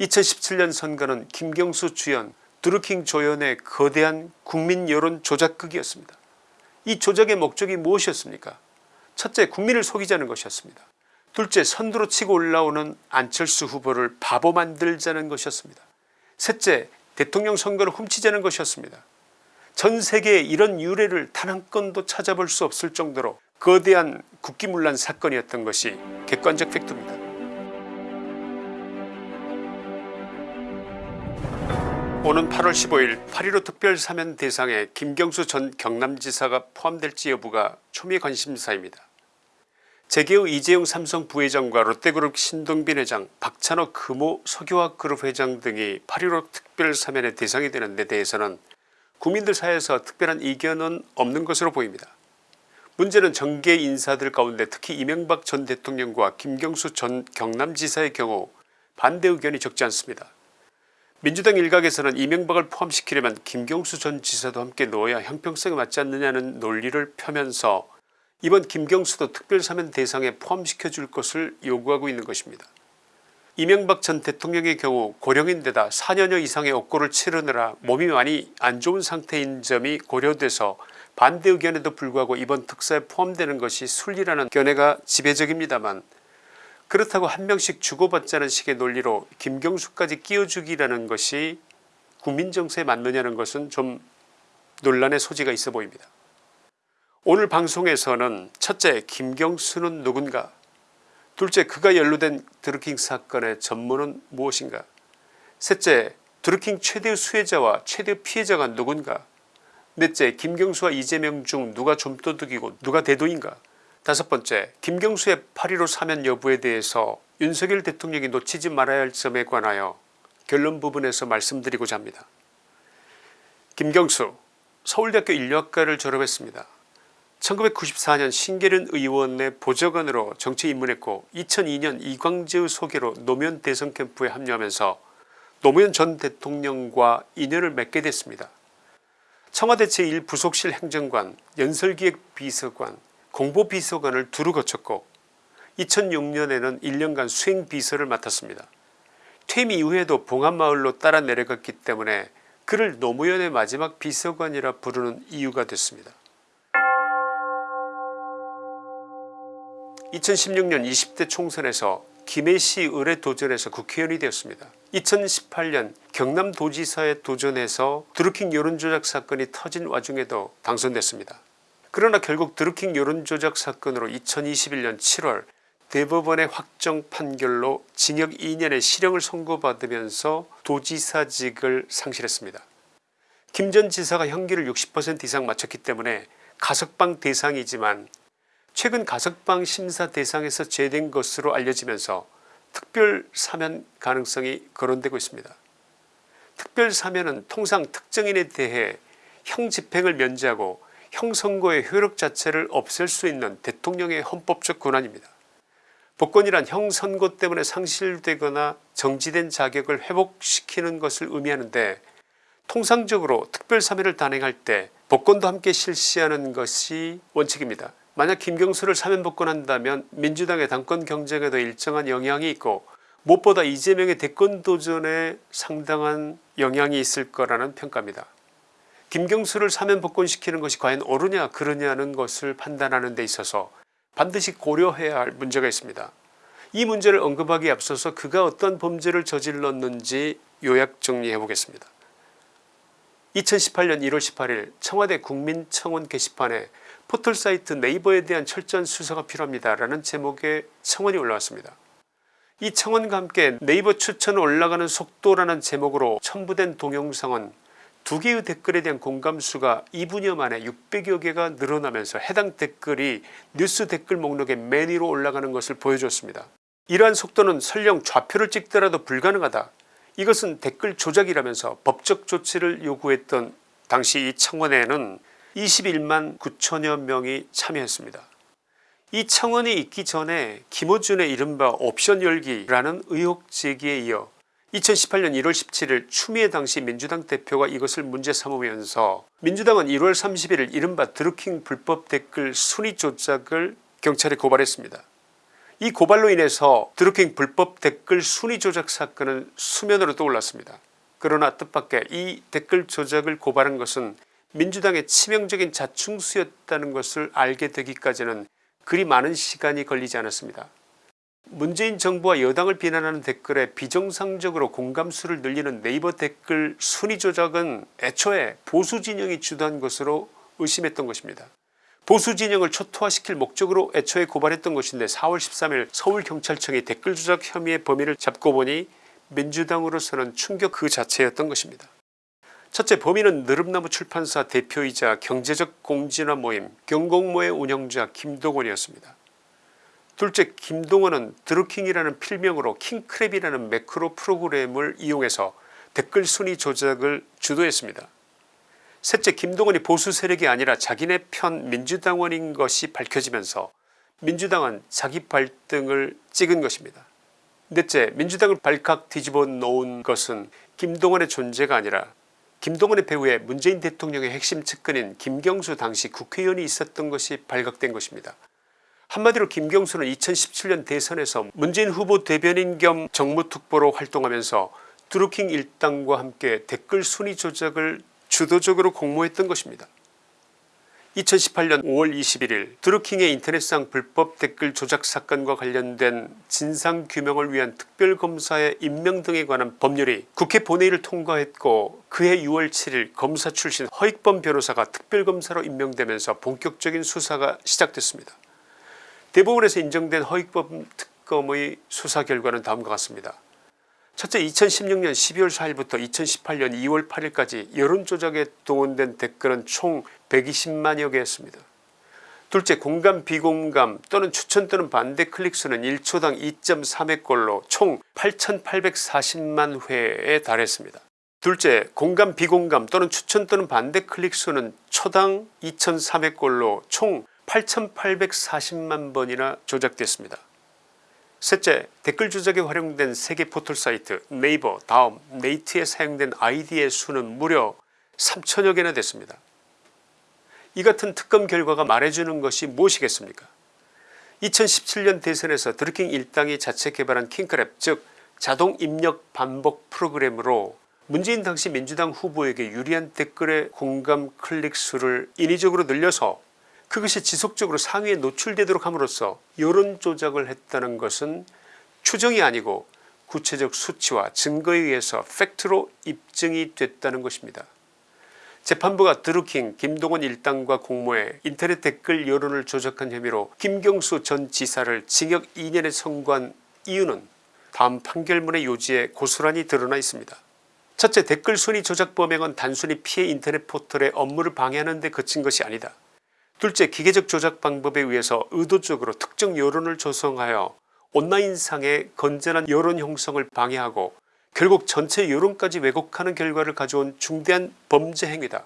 2017년 선거는 김경수 주연 드루킹 조연의 거대한 국민 여론 조작극이었습니다. 이 조작의 목적이 무엇이었습니까 첫째 국민을 속이자는 것이었습니다. 둘째 선두로 치고 올라오는 안철수 후보를 바보 만들자는 것이었습니다. 셋째 대통령 선거를 훔치자는 것이었습니다. 전 세계에 이런 유례를 단 한 건도 찾아볼 수 없을 정도로 거대한 국기문란 사건이었던 것이 객관적 팩트입니다. 오는 8월 15일 8.15 특별사면 대상에 김경수 전 경남지사가 포함될지 여부가 초미의 관심사입니다. 재계의 이재용 삼성 부회장과 롯데그룹 신동빈 회장 박찬호 금호 석유화그룹 회장 등이 8.15 특별사면의 대상이 되는 데 대해서는 국민들 사이에서 특별한 이견은 없는 것으로 보입니다. 문제는 정계 인사들 가운데 특히 이명박 전 대통령과 김경수 전 경남지사의 경우 반대 의견이 적지 않습니다. 민주당 일각에서는 이명박을 포함시키려면 김경수 전 지사도 함께 넣어야 형평성에 맞지 않느냐는 논리를 펴면서 이번 김경수도 특별사면 대상에 포함시켜 줄 것을 요구하고 있는 것입니다. 이명박 전 대통령의 경우 고령인데다 4년여 이상의 옥고를 치르느라 몸이 많이 안 좋은 상태인 점이 고려돼서 반대 의견에도 불구하고 이번 특사에 포함되는 것이 순리라는 견해가 지배적입니다만 그렇다고 한 명씩 주고받자는 식의 논리로 김경수까지 끼워주기라는 것이 국민정서에 맞느냐는 것은 좀 논란의 소지가 있어 보입니다. 오늘 방송에서는 첫째 김경수는 누군가? 둘째 그가 연루된 드루킹 사건의 전문은 무엇인가? 셋째 드루킹 최대 수혜자와 최대 피해자가 누군가? 넷째 김경수와 이재명 중 누가 좀도둑이고 누가 대도인가 다섯 번째 김경수의 8.15 사면 여부에 대해서 윤석열 대통령이 놓치지 말아야 할 점에 관하여 결론 부분에서 말씀드리고자 합니다. 김경수 서울대학교 인류학과를 졸업했습니다. 1994년 신계륜 의원의 보좌관으로 정치에 입문했고 2002년 이광재의 소개로 노무현 대선 캠프에 합류하면서 노무현 전 대통령과 인연을 맺게 됐습니다. 청와대 제1부속실 행정관 연설기획비서관 공보비서관을 두루 거쳤고 2006년에는 1년간 수행비서를 맡았습니다. 퇴임 이후에도 봉합마을로 따라 내려갔기 때문에 그를 노무현의 마지막 비서관이라 부르는 이유가 됐습니다. 2016년 20대 총선에서 김해시 의뢰 도전에서 국회의원이 되었습니다. 2018년 경남도지사에 도전해서 드루킹 여론조작 사건이 터진 와중에도 당선됐습니다. 그러나 결국 드루킹 여론조작 사건으로 2021년 7월 대법원의 확정 판결로 징역 2년의 실형을 선고받으면서 도지사직을 상실했습니다. 김 전 지사가 형기를 60% 이상 마쳤기 때문에 가석방 대상이지만 최근 가석방 심사 대상에서 제외된 것으로 알려지면서 특별 사면 가능성이 거론되고 있습니다. 특별 사면은 통상 특정인에 대해 형 집행을 면제하고 형선고의 효력 자체를 없앨 수 있는 대통령의 헌법적 권한입니다. 복권이란 형선고 때문에 상실되거나 정지된 자격을 회복시키는 것을 의미하는데 통상적으로 특별사면을 단행할 때 복권도 함께 실시하는 것이 원칙입니다. 만약 김경수를 사면복권한다면 민주당의 당권 경쟁에도 일정한 영향이 있고 무엇보다 이재명의 대권 도전에 상당한 영향이 있을 거라는 평가입니다. 김경수를 사면 복권시키는 것이 과연 옳으냐 그러냐는 것을 판단하는 데 있어서 반드시 고려해야 할 문제가 있습니다. 이 문제를 언급하기에 앞서서 그가 어떤 범죄를 저질렀는지 요약 정리해 보겠습니다. 2018년 1월 18일 청와대 국민청원 게시판에 포털사이트 네이버에 대한 철저한 수사가 필요합니다 라는 제목의 청원이 올라왔습니다. 이 청원과 함께 네이버 추천 올라가는 속도라는 제목으로 첨부된 동영상은 두 개의 댓글에 대한 공감수가 2분여 만에 600여 개가 늘어나면서 해당 댓글이 뉴스 댓글 목록에 맨 위로 올라가는 것을 보여줬습니다. 이러한 속도는 설령 좌표를 찍더라도 불가능하다. 이것은 댓글 조작이라면서 법적 조치를 요구했던 당시 이 청원에는 21만 9천여 명이 참여했습니다. 이 청원이 있기 전에 김어준의 이른바 옵션 열기라는 의혹 제기에 이어 2018년 1월 17일 추미애 당시 민주당 대표가 이것을 문제 삼으면서 민주당은 1월 31일 이른바 드루킹 불법 댓글 순위 조작을 경찰에 고발했습니다. 이 고발로 인해서 드루킹 불법 댓글 순위 조작 사건은 수면으로 떠올랐습니다. 그러나 뜻밖의 이 댓글 조작을 고발한 것은 민주당의 치명적인 자충수였다는 것을 알게 되기까지는 그리 많은 시간이 걸리지 않았습니다. 문재인 정부와 여당을 비난하는 댓글에 비정상적으로 공감수를 늘리는 네이버 댓글 순위 조작은 애초에 보수 진영이 주도한 것으로 의심했던 것입니다. 보수 진영을 초토화시킬 목적으로 애초에 고발했던 것인데 4월 13일 서울경찰청이 댓글 조작 혐의의 범인을 잡고 보니 민주당으로서는 충격 그 자체였던 것입니다. 첫째 범인은 느릅나무 출판사 대표이자 경제적 공진화 모임 경공모의 운영자 김동원이었습니다. 둘째 김동원은 드루킹이라는 필명으로 킹크랩이라는 매크로 프로그램을 이용해서 댓글 순위 조작을 주도했습니다. 셋째 김동원이 보수 세력이 아니라 자기네 편 민주당원인 것이 밝혀지면서 민주당은 자기 발등을 찍은 것입니다. 넷째 민주당을 발칵 뒤집어 놓은 것은 김동원의 존재가 아니라 김동원의 배후에 문재인 대통령의 핵심 측근인 김경수 당시 국회의원이 있었던 것이 발각된 것입니다. 한마디로 김경수는 2017년 대선에서 문재인 후보 대변인 겸 정무특보로 활동하면서 드루킹 일당과 함께 댓글 순위 조작을 주도적으로 공모했던 것입니다. 2018년 5월 21일 드루킹의 인터넷상 불법 댓글 조작 사건과 관련된 진상규명을 위한 특별검사의 임명 등에 관한 법률이 국회 본회의를 통과했고 그해 6월 7일 검사 출신 허익범 변호사가 특별검사로 임명되면서 본격적인 수사가 시작됐습니다. 대법원에서 인정된 허익범 특검의 수사 결과는 다음과 같습니다. 첫째 2016년 12월 4일부터 2018년 2월 8일까지 여론조작에 동원된 댓글은 총 120만여 개였습니다. 둘째 공감 비공감 또는 추천 또는 반대 클릭수는 1초당 2.3회꼴로 총 8840만 회에 달했습니다. 둘째 공감 비공감 또는 추천 또는 반대 클릭수는 초당 2003회꼴로 총 8840만 번이나 조작됐습니다. 셋째 댓글 조작에 활용된 세계 포털 사이트 네이버 다음 네이트에 사용된 아이디의 수는 무려 3천여 개나 됐습니다. 이 같은 특검 결과가 말해주는 것이 무엇이겠습니까 2017년 대선에서 드루킹 일당이 자체 개발한 킹크랩 즉 자동 입력 반복 프로그램으로 문재인 당시 민주당 후보에게 유리한 댓글의 공감 클릭수를 인위적으로 늘려서 그것이 지속적으로 상위에 노출되도록 함으로써 여론 조작을 했다는 것은 추정이 아니고 구체적 수치와 증거에 의해서 팩트로 입증이 됐다는 것입니다. 재판부가 드루킹 김동원 일당과 공모해 인터넷 댓글 여론을 조작한 혐의로 김경수 전 지사를 징역 2년에 선고한 이유는 다음 판결문의 요지에 고스란히 드러나 있습니다. 첫째 댓글 순위 조작 범행은 단순히 피해 인터넷 포털의 업무를 방해하는 데 그친 것이 아니다. 둘째 기계적 조작 방법에 의해서 의도적으로 특정 여론을 조성하여 온라인상의 건전한 여론 형성을 방해하고 결국 전체 여론까지 왜곡하는 결과를 가져온 중대한 범죄 행위다.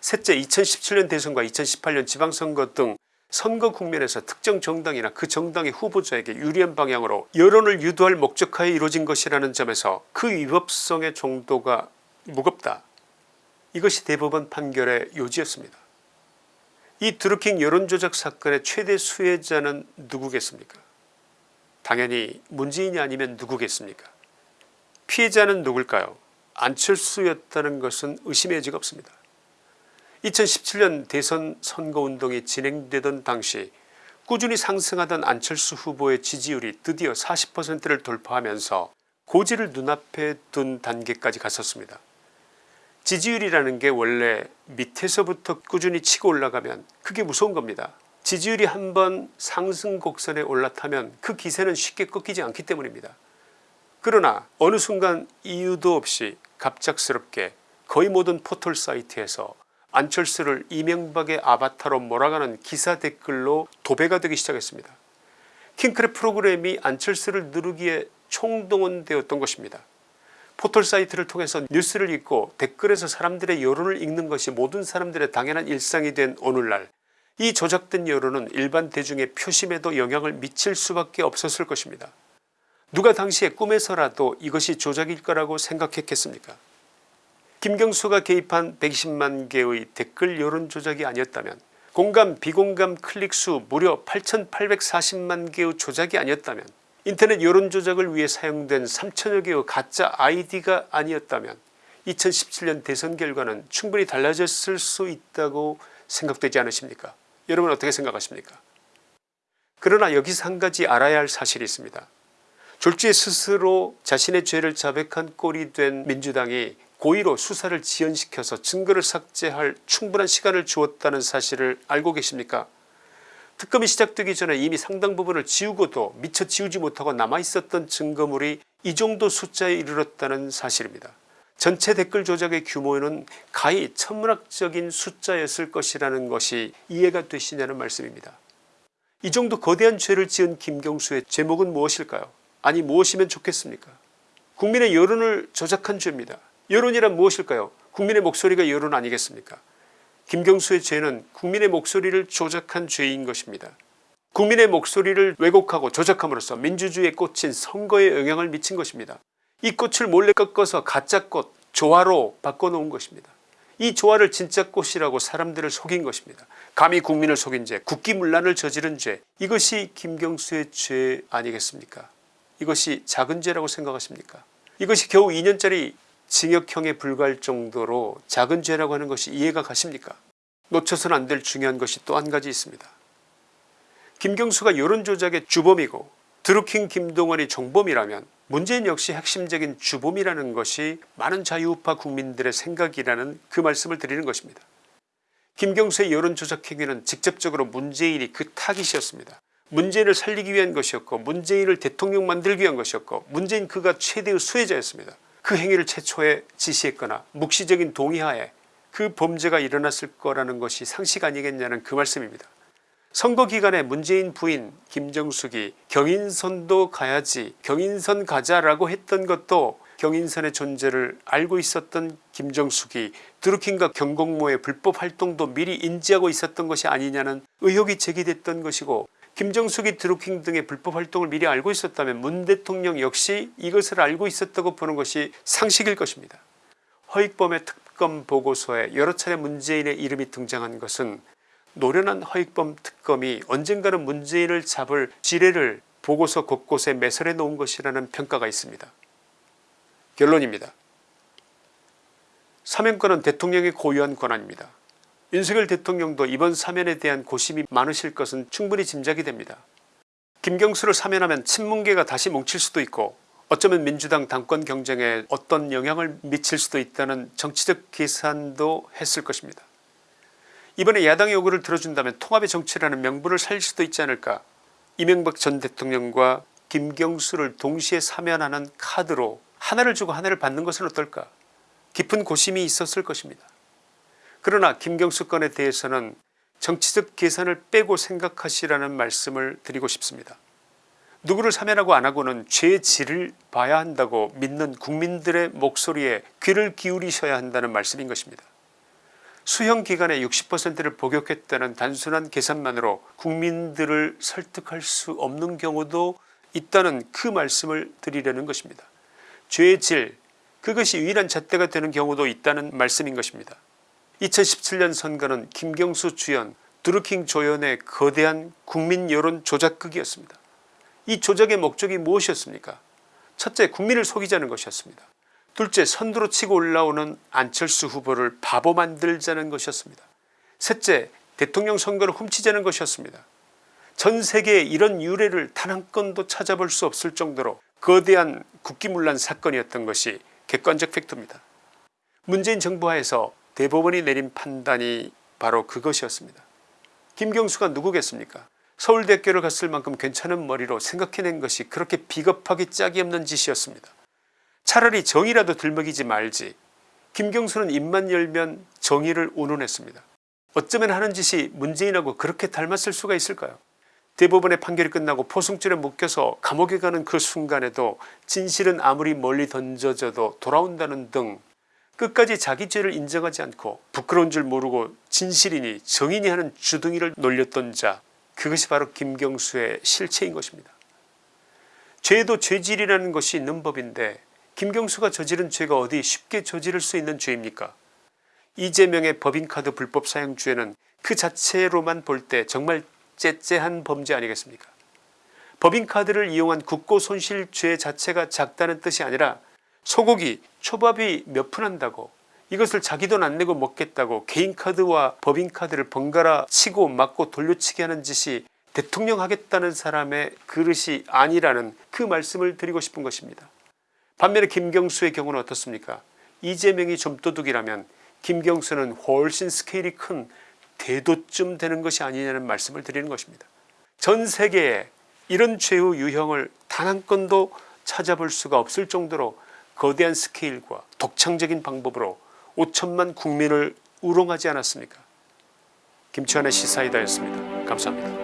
셋째 2017년 대선과 2018년 지방선거 등 선거 국면에서 특정 정당이나 그 정당의 후보자에게 유리한 방향으로 여론을 유도할 목적하에 이루어진 것이라는 점에서 그 위법성의 정도가 무겁다. 이것이 대법원 판결의 요지였습니다. 이 드루킹 여론조작 사건의 최대 수혜자는 누구겠습니까? 당연히 문재인이 아니면 누구겠습니까? 피해자는 누굴까요? 안철수였다는 것은 의심의 여지가 없습니다. 2017년 대선 선거운동이 진행되던 당시 꾸준히 상승하던 안철수 후보의 지지율이 드디어 40%를 돌파하면서 고지를 눈앞에 둔 단계까지 갔었습니다 지지율이라는 게 원래 밑에서부터 꾸준히 치고 올라가면 그게 무서운 겁니다. 지지율이 한번 상승 곡선에 올라타면 그 기세는 쉽게 꺾이지 않기 때문입니다. 그러나 어느 순간 이유도 없이 갑작스럽게 거의 모든 포털 사이트에서 안철수를 이명박의 아바타로 몰아가는 기사 댓글로 도배가 되기 시작했습니다. 킹크랩 프로그램이 안철수를 누르기에 총동원되었던 것입니다. 포털 사이트를 통해서 뉴스를 읽고 댓글에서 사람들의 여론을 읽는 것이 모든 사람들의 당연한 일상이 된 오늘날 이 조작된 여론은 일반 대중의 표심에도 영향을 미칠 수밖에 없었을 것입니다. 누가 당시에 꿈에서라도 이것이 조작일 거라고 생각했겠습니까 김경수가 개입한 120만 개의 댓글 여론 조작이 아니었다면 공감 비공감 클릭수 무려 8840만 개의 조작이 아니었다면 인터넷 여론조작을 위해 사용된 3천여 개의 가짜 아이디가 아니었다면 2017년 대선 결과는 충분히 달라졌을 수 있다고 생각되지 않으십니까? 여러분 어떻게 생각하십니까? 그러나 여기서 한 가지 알아야 할 사실이 있습니다. 졸지에 스스로 자신의 죄를 자백한 꼴이 된 민주당이 고의로 수사를 지연시켜서 증거를 삭제할 충분한 시간을 주었다는 사실을 알고 계십니까 특검이 시작되기 전에 이미 상당 부분을 지우고도 미처 지우지 못하고 남아있었던 증거물이 이 정도 숫자에 이르렀다는 사실입니다. 전체 댓글 조작의 규모는 가히 천문학적인 숫자였을 것이라는 것이 이해가 되시냐는 말씀입니다. 이 정도 거대한 죄를 지은 김경수의 제목은 무엇일까요 아니 무엇이면 좋겠습니까 국민의 여론을 조작한 죄입니다. 여론이란 무엇일까요 국민의 목소리가 여론 아니겠습니까 김경수의 죄는 국민의 목소리를 조작한 죄인 것입니다. 국민의 목소리를 왜곡하고 조작함으로써 민주주의에 꽂힌 선거에 영향을 미친 것입니다. 이 꽃을 몰래 꺾어서 가짜꽃 조화로 바꿔놓은 것입니다. 이 조화를 진짜 꽃이라고 사람들을 속인 것입니다. 감히 국민을 속인 죄 국기문란을 저지른 죄 이것이 김경수의 죄 아니겠습니까 이것이 작은 죄라고 생각하십니까 이것이 겨우 2년짜리 징역형에 불과할 정도로 작은 죄라고 하는 것이 이해가 가십니까 놓쳐서는 안 될 중요한 것이 또 한 가지 있습니다. 김경수가 여론조작의 주범이고 드루킹 김동원이 종범이라면 문재인 역시 핵심적인 주범이라는 것이 많은 자유우파 국민들의 생각이라는 그 말씀을 드리는 것입니다. 김경수의 여론조작 행위는 직접적으로 문재인이 그 타깃이었습니다. 문재인을 살리기 위한 것이었고 문재인을 대통령 만들기 위한 것이었고 문재인 그가 최대의 수혜자였습니다. 그 행위를 최초에 지시했거나 묵시적인 동의하에 그 범죄가 일어났을 거라는 것이 상식 아니겠냐는 그 말씀입니다. 선거 기간에 문재인 부인 김정숙이 경인선도 가야지 경인선 가자라고 했던 것도 경인선의 존재를 알고 있었던 김정숙이 드루킹과 경공모의 불법 활동도 미리 인지하고 있었던 것이 아니냐는 의혹이 제기됐던 것이고 김정숙이 드루킹 등의 불법 활동을 미리 알고 있었다면 문 대통령 역시 이것을 알고 있었다고 보는 것이 상식일 것입니다. 허익범의 특검 보고서에 여러 차례 문재인의 이름이 등장한 것은 노련한 허익범 특검이 언젠가는 문재인을 잡을 지뢰를 보고서 곳곳에 매설해 놓은 것이라는 평가가 있습니다. 결론입니다. 사면권은 대통령의 고유한 권한입니다. 윤석열 대통령도 이번 사면에 대한 고심이 많으실 것은 충분히 짐작이 됩니다. 김경수를 사면하면 친문계가 다시 뭉칠 수도 있고 어쩌면 민주당 당권 경쟁에 어떤 영향을 미칠 수도 있다는 정치적 계산도 했을 것입니다. 이번에 야당의 요구를 들어준다면 통합의 정치라는 명분을 살릴 수도 있지 않을까 이명박 전 대통령과 김경수를 동시에 사면하는 카드로 하나를 주고 하나를 받는 것은 어떨까 깊은 고심이 있었을 것입니다. 그러나 김경수 건에 대해서는 정치적 계산을 빼고 생각하시라는 말씀을 드리고 싶습니다. 누구를 사면하고 안하고는 죄의 질을 봐야 한다고 믿는 국민들의 목소리에 귀를 기울이셔야 한다는 말씀인 것입니다. 수형기간의 60%를 복역했다는 단순한 계산만으로 국민들을 설득할 수 없는 경우도 있다는 그 말씀을 드리려는 것입니다. 죄의 질 그것이 유일한 잣대가 되는 경우도 있다는 말씀인 것입니다. 2017년 선거는 김경수 주연 드루킹 조연의 거대한 국민 여론 조작극이었습니다. 이 조작의 목적이 무엇이었습니까 첫째 국민을 속이자는 것이었습니다. 둘째 선두로 치고 올라오는 안철수 후보를 바보 만들자는 것이었습니다. 셋째 대통령 선거를 훔치자는 것이었습니다. 전 세계에 이런 유례를 단 한 건도 찾아볼 수 없을 정도로 거대한 국기문란 사건이었던 것이 객관적 팩트입니다. 문재인 정부 하에서 대법원이 내린 판단이 바로 그것이었습니다. 김경수가 누구겠습니까 서울대학교를 갔을 만큼 괜찮은 머리로 생각해낸 것이 그렇게 비겁하게 짝이 없는 짓이었습니다. 차라리 정의라도 들먹이지 말지 김경수는 입만 열면 정의를 운운했습니다. 어쩌면 하는 짓이 문재인하고 그렇게 닮았을 수가 있을까요 대법원의 판결이 끝나고 포승줄에 묶여서 감옥에 가는 그 순간에도 진실은 아무리 멀리 던져져도 돌아온다는 등 끝까지 자기 죄를 인정하지 않고 부끄러운 줄 모르고 진실이니 정인이 하는 주둥이를 놀렸던 자 그것이 바로 김경수의 실체인 것입니다. 죄도 죄질이라는 것이 있는 법인데 김경수가 저지른 죄가 어디 쉽게 저지를 수 있는 죄입니까 이재명의 법인카드 불법 사용죄는 그 자체로만 볼 때 정말 째째한 범죄 아니겠습니까 법인카드를 이용한 국고 손실죄 자체가 작다는 뜻이 아니라 소고기 초밥이 몇 푼 한다고 이것을 자기 돈 안 내고 먹겠다고 개인카드와 법인카드를 번갈아 치고 맞고 돌려치기 하는 짓이 대통령 하겠다는 사람의 그릇이 아니라는 그 말씀을 드리고 싶은 것입니다. 반면에 김경수의 경우는 어떻습니까 이재명이 좀도둑이라면 김경수는 훨씬 스케일이 큰 대도쯤 되는 것이 아니냐는 말씀을 드리는 것입니다. 전 세계에 이런 최후 유형을 단 한 건도 찾아볼 수가 없을 정도로 거대한 스케일과 독창적인 방법으로 5천만 국민을 우롱하지 않았습니까 김치환의 시사이다였습니다. 감사합니다.